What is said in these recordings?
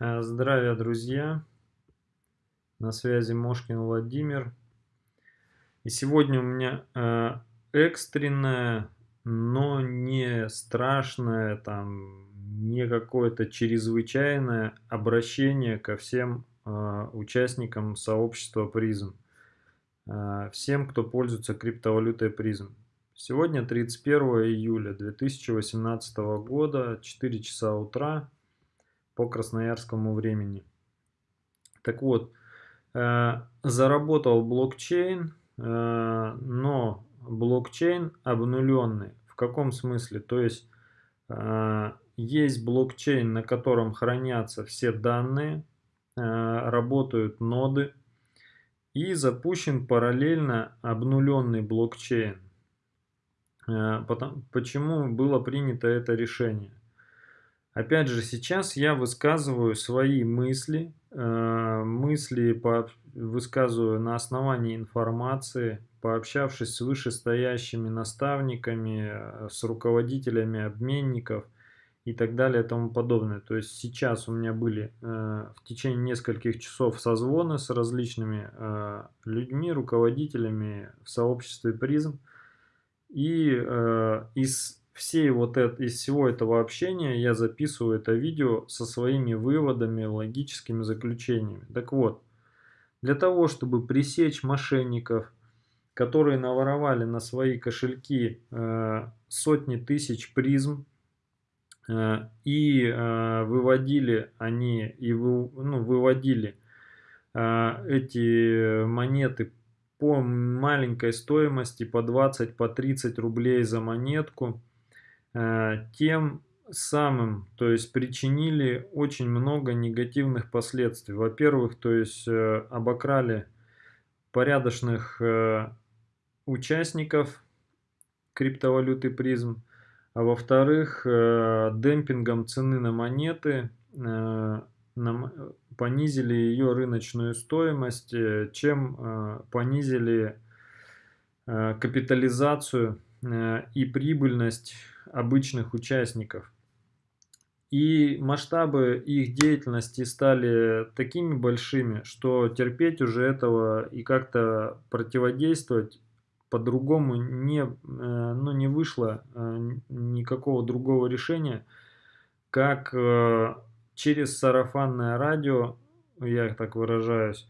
Э, здравия, друзья! На связи Мошкин Владимир. И сегодня у меня э, экстренное, но не страшное, там, не какое-то чрезвычайное обращение ко всем э, участникам сообщества призм. Всем, кто пользуется криптовалютой призм. Сегодня 31 июля 2018 года, 4 часа утра по красноярскому времени. Так вот, э, заработал блокчейн, э, но блокчейн обнуленный. В каком смысле? То есть э, есть блокчейн, на котором хранятся все данные, работают ноды и запущен параллельно обнуленный блокчейн. Почему было принято это решение? Опять же, сейчас я высказываю свои мысли, э, мысли по, высказываю на основании информации, пообщавшись с вышестоящими наставниками, с руководителями обменников и так далее и тому подобное. То есть сейчас у меня были э, в течение нескольких часов созвоны с различными э, людьми, руководителями в сообществе призм. И из всей вот это, из всего этого общения я записываю это видео со своими выводами, логическими заключениями. Так вот, для того, чтобы пресечь мошенников, которые наворовали на свои кошельки э, сотни тысяч призм, э, и э, выводили они, и вы, ну, выводили э, эти монеты по маленькой стоимости, по 20, по 30 рублей за монетку, тем самым, то есть причинили очень много негативных последствий. Во-первых, то есть э, обокрали порядочных э, участников криптовалюты призм, а во-вторых, демпингом цены на монеты понизили ее рыночную стоимость, чем понизили капитализацию и прибыльность обычных участников. И масштабы их деятельности стали такими большими, что терпеть уже этого и как-то противодействовать по-другому не, э, ну, не вышло э, никакого другого решения, как э, через сарафанное радио, я так выражаюсь,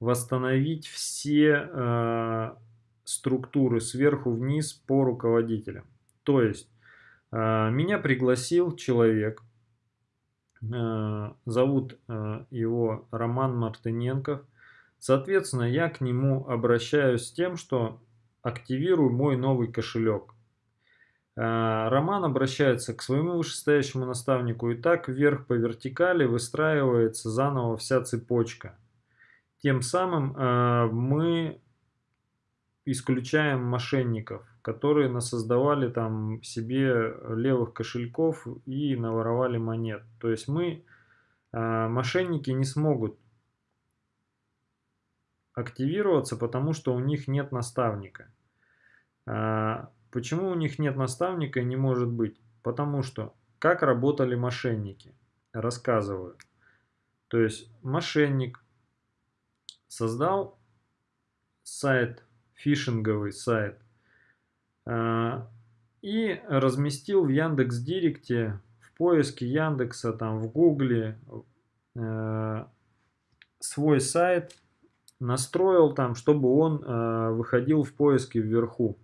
восстановить все структуры сверху вниз по руководителям. То есть меня пригласил человек, а, зовут а, его Роман Мартыненков. Соответственно, я к нему обращаюсь с тем, что активирую мой новый кошелек. Роман обращается к своему вышестоящему наставнику, и так вверх по вертикали выстраивается заново вся цепочка. Тем самым мы исключаем мошенников, которые насоздавали там себе левых кошельков и наворовали монет. То есть мы, э, мошенники не смогут активироваться, потому что у них нет наставника. А, почему у них нет наставника и не может быть? Потому что как работали мошенники? Рассказываю. То есть мошенник создал сайт фишинговый сайт. А, и разместил в Яндекс Директе, в поиске Яндекса, там в Гугле э, свой сайт, настроил там, чтобы он э, выходил в поиске вверху.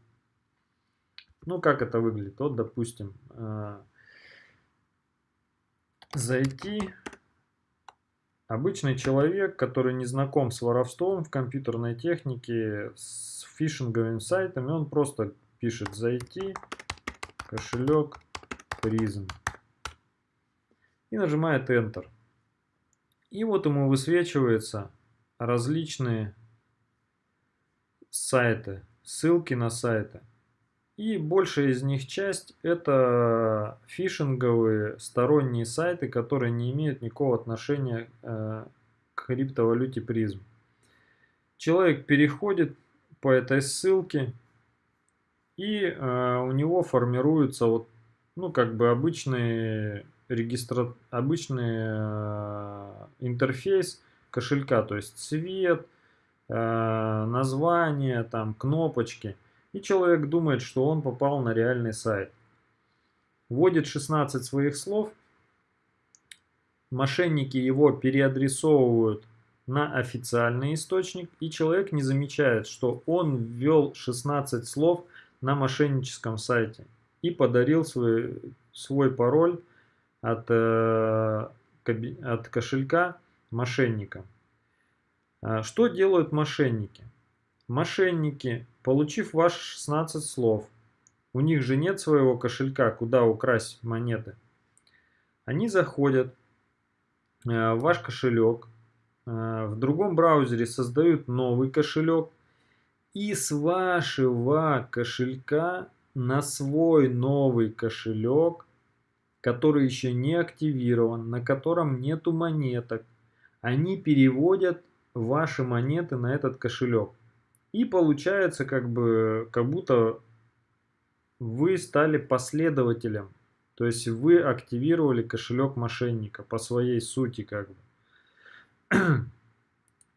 Ну, как это выглядит? Вот, допустим, э, зайти Обычный человек, который не знаком с воровством в компьютерной технике, с фишинговыми сайтами, он просто пишет «Зайти», «Кошелек», «Призм» и нажимает Enter. И вот ему высвечиваются различные сайты, ссылки на сайты. И большая из них часть это фишинговые сторонние сайты, которые не имеют никакого отношения э, к криптовалюте призм. Человек переходит по этой ссылке и э, у него формируются вот, ну как бы обычные регистра... обычный э, интерфейс кошелька, то есть цвет, э, название, там кнопочки. И человек думает, что он попал на реальный сайт. Вводит 16 своих слов, мошенники его переадресовывают на официальный источник, и человек не замечает, что он ввел 16 слов на мошенническом сайте и подарил свой, свой пароль от, э, от кошелька мошенникам. А что делают мошенники? Мошенники, получив ваши 16 слов, у них же нет своего кошелька, куда украсть монеты. Они заходят э, в ваш кошелек, э, в другом браузере создают новый кошелек, и с вашего кошелька на свой новый кошелек, который еще не активирован, на котором нету монеток, они переводят ваши монеты на этот кошелек. И получается как бы, как будто вы стали последователем. То есть вы активировали кошелек мошенника по своей сути как бы.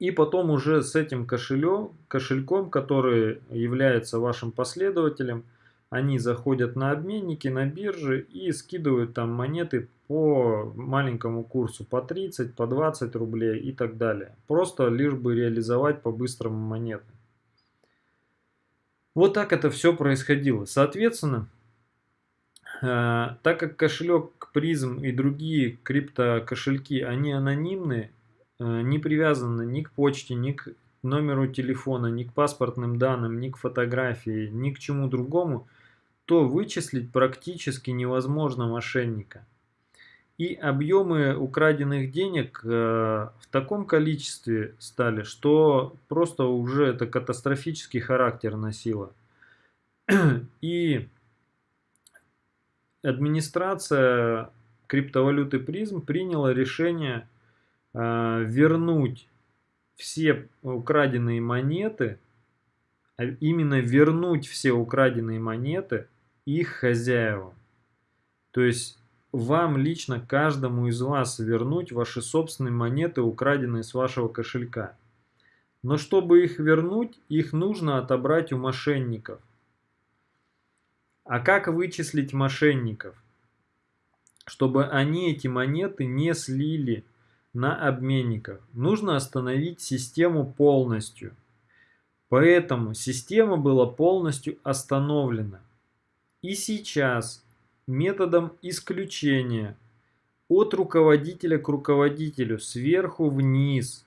И потом уже с этим кошелек, кошельком, который является вашим последователем, они заходят на обменники, на биржи и скидывают там монеты по маленькому курсу, по 30, по 20 рублей и так далее. Просто лишь бы реализовать по-быстрому монеты. Вот так это все происходило. Соответственно, э, так как кошелек призм и другие криптокошельки, они анонимные, не привязаны ни к почте, ни к номеру телефона, ни к паспортным данным, ни к фотографии, ни к чему другому – то вычислить практически невозможно мошенника. И объемы украденных денег э, в таком количестве стали, что просто уже это катастрофический характер носило. И администрация криптовалюты призм приняла решение э, вернуть все украденные монеты, а именно вернуть все украденные монеты их хозяевам. То есть вам лично, каждому из вас вернуть ваши собственные монеты, украденные с вашего кошелька. Но чтобы их вернуть, их нужно отобрать у мошенников. А как вычислить мошенников? Чтобы они эти монеты не слили на обменниках. Нужно остановить систему полностью. Поэтому система была полностью остановлена. И сейчас методом исключения от руководителя к руководителю, сверху вниз,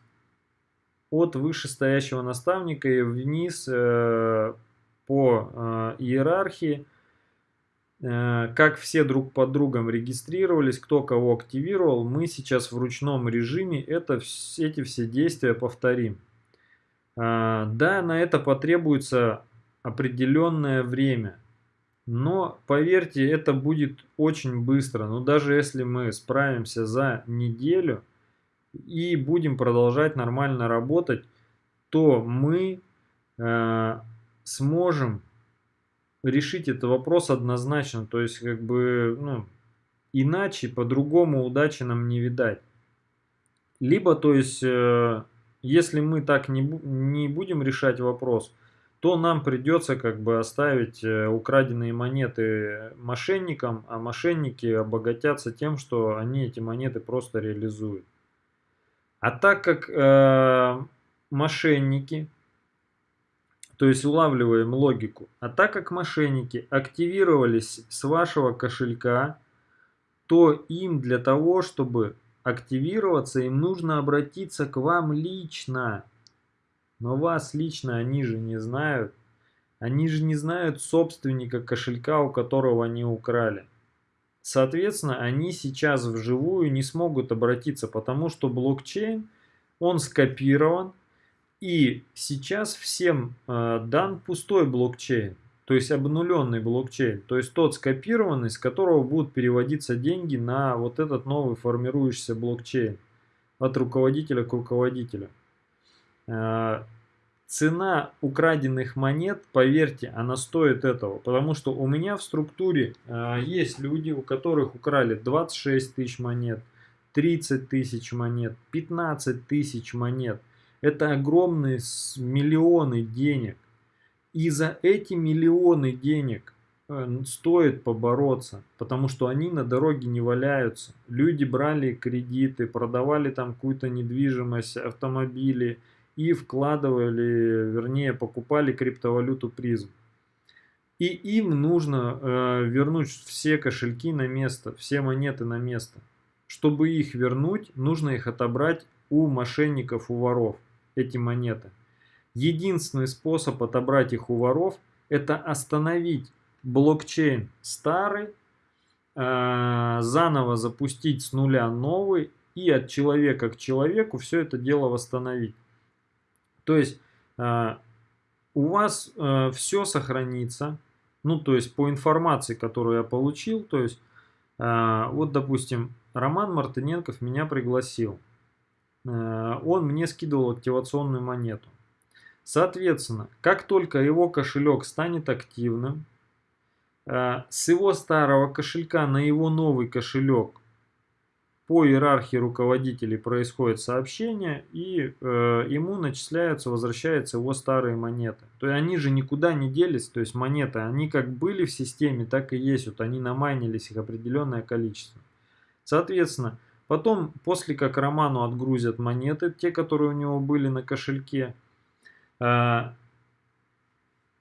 от вышестоящего наставника и вниз э, по э, иерархии, как все друг под другом регистрировались, кто кого активировал, мы сейчас в ручном режиме это, эти все действия повторим. Э, да, на это потребуется определенное время – но поверьте, это будет очень быстро. Но даже если мы справимся за неделю и будем продолжать нормально работать, то мы э, сможем решить этот вопрос однозначно. То есть, как бы, ну, иначе, по-другому удачи нам не видать. Либо, то есть, э, если мы так не, не будем решать вопрос, то нам придется как бы оставить э, украденные монеты мошенникам, а мошенники обогатятся тем, что они эти монеты просто реализуют. А так как э, мошенники, то есть улавливаем логику, а так как мошенники активировались с вашего кошелька, то им для того, чтобы активироваться, им нужно обратиться к вам лично. Но вас лично они же не знают. Они же не знают собственника кошелька, у которого они украли. Соответственно, они сейчас вживую не смогут обратиться, потому что блокчейн, он скопирован, и сейчас всем э, дан пустой блокчейн, то есть обнуленный блокчейн, то есть тот скопированный, с которого будут переводиться деньги на вот этот новый формирующийся блокчейн от руководителя к руководителю. Э, цена украденных монет, поверьте, она стоит этого. Потому что у меня в структуре э, есть люди, у которых украли 26 тысяч монет, 30 тысяч монет, 15 тысяч монет. Это огромные миллионы денег. И за эти миллионы денег э, стоит побороться, потому что они на дороге не валяются. Люди брали кредиты, продавали там какую-то недвижимость, автомобили и вкладывали, вернее покупали криптовалюту призм. И им нужно э, вернуть все кошельки на место, все монеты на место. Чтобы их вернуть, нужно их отобрать у мошенников, у воров, эти монеты. Единственный способ отобрать их у воров – это остановить блокчейн старый, э, заново запустить с нуля новый и от человека к человеку все это дело восстановить. То есть э, у вас э, все сохранится, ну то есть по информации, которую я получил, то есть вот допустим Роман Мартыненков меня пригласил, он мне скидывал активационную монету. Соответственно, как только его кошелек станет активным, э, с его старого кошелька на его новый кошелек по иерархии руководителей происходит сообщение, и э, ему начисляются, возвращаются его старые монеты. То есть они же никуда не делись, то есть монеты, они как были в системе, так и есть, вот они намайнились их определенное количество. Соответственно, потом, после как Роману отгрузят монеты, те, которые у него были на кошельке, а,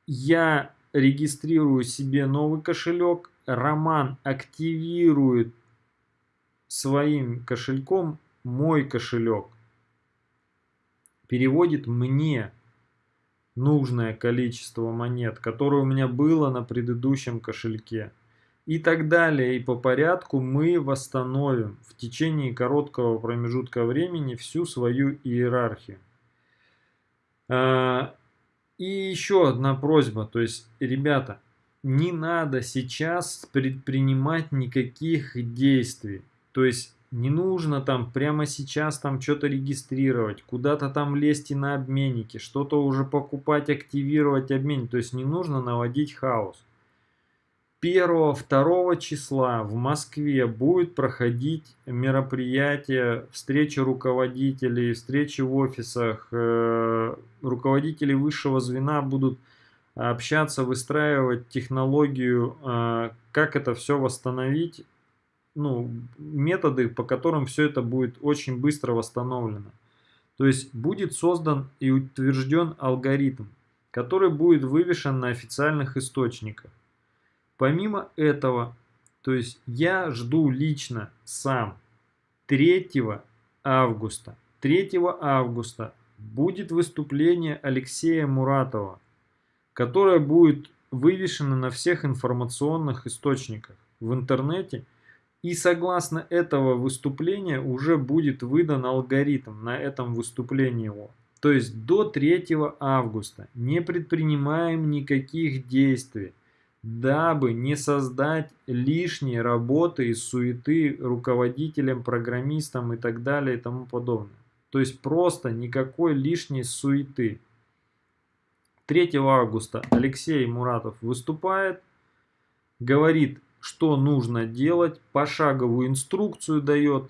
я регистрирую себе новый кошелек, Роман активирует своим кошельком мой кошелек, переводит мне нужное количество монет, которое у меня было на предыдущем кошельке. И так далее. И по порядку мы восстановим в течение короткого промежутка времени всю свою иерархию. А, и еще одна просьба, то есть, ребята, не надо сейчас предпринимать никаких действий. То есть, не нужно там прямо сейчас там что-то регистрировать, куда-то там лезть и на обменники, что-то уже покупать, активировать обмен. То есть, не нужно наводить хаос. 1-2 числа в Москве будет проходить мероприятие, встречи руководителей, встречи в офисах. Э, руководители высшего звена будут общаться, выстраивать технологию, э, как это все восстановить, ну, методы, по которым все это будет очень быстро восстановлено. То есть будет создан и утвержден алгоритм, который будет вывешен на официальных источниках. Помимо этого, то есть я жду лично сам 3 августа. 3 августа будет выступление Алексея Муратова, которое будет вывешено на всех информационных источниках в интернете. И согласно этого выступления уже будет выдан алгоритм на этом выступлении его. То есть до 3 августа не предпринимаем никаких действий дабы не создать лишней работы и суеты руководителям, программистам и так далее и тому подобное. То есть просто никакой лишней суеты. 3 августа Алексей Муратов выступает, говорит, что нужно делать, пошаговую инструкцию дает,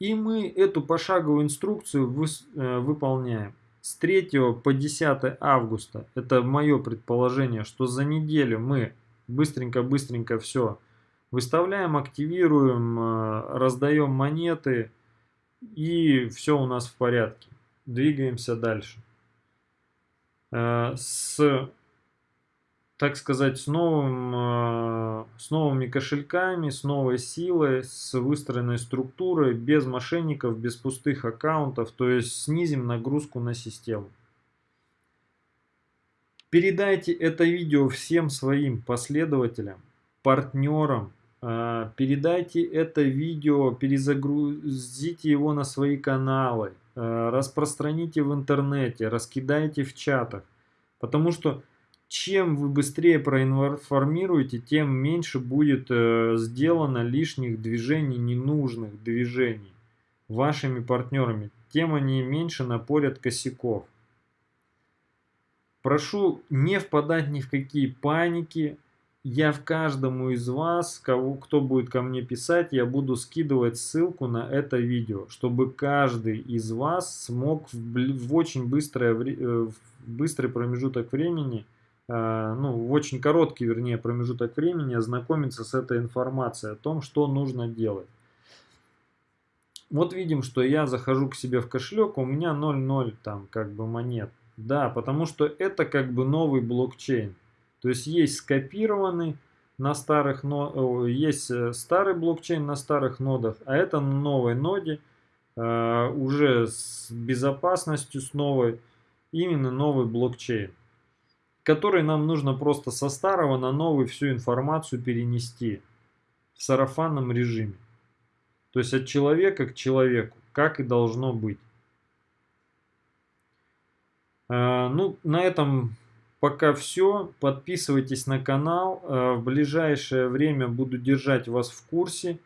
и мы эту пошаговую инструкцию вы, э, выполняем. С 3 по 10 августа, это мое предположение, что за неделю мы быстренько-быстренько все выставляем, активируем, э, раздаем монеты и все у нас в порядке. Двигаемся дальше. Э, с, так сказать, с, новым, э, с новыми кошельками, с новой силой, с выстроенной структурой, без мошенников, без пустых аккаунтов, то есть снизим нагрузку на систему. Передайте это видео всем своим последователям, партнерам. А, передайте это видео, перезагрузите его на свои каналы, а, распространите в интернете, раскидайте в чатах. Потому что чем вы быстрее проинформируете, тем меньше будет э, сделано лишних движений, ненужных движений вашими партнерами, тем они меньше напорят косяков. Прошу не впадать ни в какие паники. Я в каждому из вас, кого, кто будет ко мне писать, я буду скидывать ссылку на это видео, чтобы каждый из вас смог в, в очень быстрое, э, в быстрый промежуток времени, э, ну, в очень короткий, вернее, промежуток времени ознакомиться с этой информацией о том, что нужно делать. Вот видим, что я захожу к себе в кошелек, у меня 0,0 там как бы монет. Да, потому что это как бы новый блокчейн. То есть есть скопированный на старых, есть э, старый блокчейн на старых нодах, а это на новой ноде э, уже с безопасностью, с новой, именно новый блокчейн, который нам нужно просто со старого на новый всю информацию перенести в сарафанном режиме. То есть от человека к человеку, как и должно быть. А, ну, на этом пока все. Подписывайтесь на канал. А, в ближайшее время буду держать вас в курсе.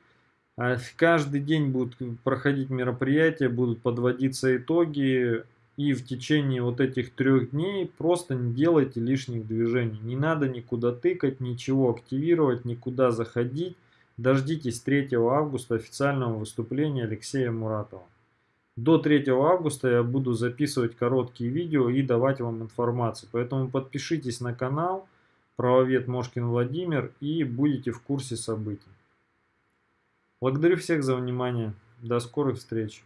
А, каждый день будут проходить мероприятия, будут подводиться итоги. И в течение вот этих трех дней просто не делайте лишних движений. Не надо никуда тыкать, ничего активировать, никуда заходить. Дождитесь 3 августа официального выступления Алексея Муратова. До 3 августа я буду записывать короткие видео и давать вам информацию. Поэтому подпишитесь на канал Правовед Мошкин Владимир и будете в курсе событий. Благодарю всех за внимание. До скорых встреч.